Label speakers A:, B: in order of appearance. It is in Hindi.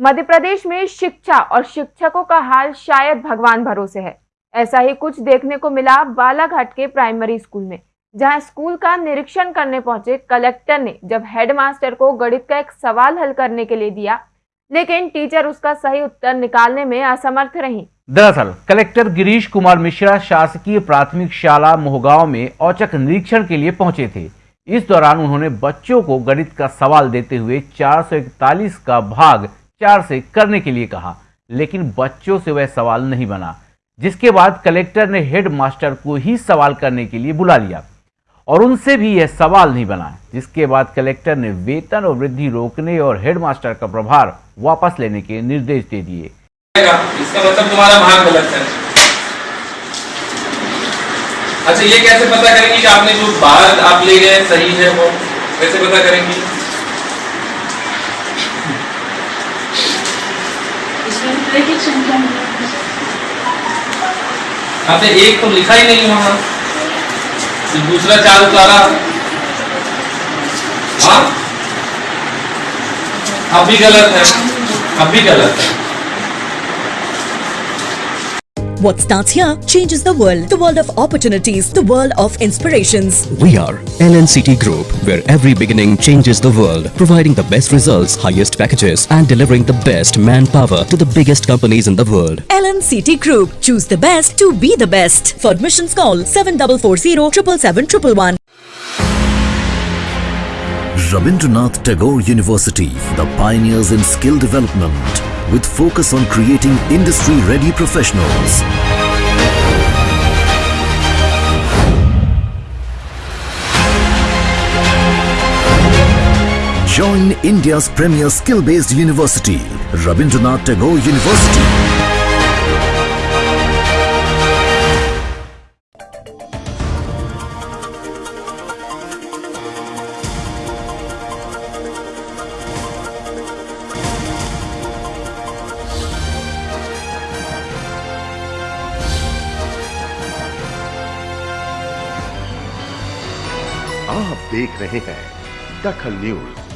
A: मध्य प्रदेश में शिक्षा और शिक्षकों का हाल शायद भगवान भरोसे है। ऐसा ही कुछ देखने को मिला बालाघाट के प्राइमरी स्कूल में, जहाँ स्कूल का निरीक्षण करने पहुँचे कलेक्टर ने, जब हेडमास्टर को गणित का एक सवाल हल करने के लिए दिया, लेकिन टीचर उसका सही उत्तर निकालने में असमर्थ रही।
B: दरअसल, कलेक्टर गिरीश कुमार मिश्रा शासकीय प्राथमिक शाला मोहगांव में औचक निरीक्षण के लिए पहुँचे थे। इस दौरान उन्होंने बच्चों को गणित का सवाल देते हुए 441 का भाग चार से करने के लिए कहा, लेकिन बच्चों से वह सवाल नहीं बना, जिसके बाद कलेक्टर ने हेड मास्टर को ही सवाल करने के लिए बुला लिया और उनसे भी यह सवाल नहीं बना, जिसके बाद कलेक्टर ने वेतन और वृद्धि रोकने और हेड मास्टर का प्रभार वापस लेने के निर्देश दे दिए।
C: इसका मतलब तुम्हारा भाग गलत है। अच्छा ये कैसे पता करेंगे कि आपने जो बात आप ले गए सही है वो? कैसे पता करेंगे? आपने एक तो लिखा ही नहीं वहाँ। तो दूसरा चार उतारा हाँ? अब भी गलत है। अब भी गलत है।
D: What starts here changes the world. The world of opportunities. The world of inspirations.
E: We are LNCT Group, where every beginning changes the world, providing the best results, highest packages, and delivering the best manpower to the biggest companies in the world.
D: LNCT Group. Choose the best to be the best. For admissions, call 7440 777
F: Rabindranath Tagore University, the pioneers in skill development, with focus on creating industry-ready professionals. Join India's premier skill-based university, Rabindranath Tagore University.
G: आप देख रहे हैं दखल न्यूज़।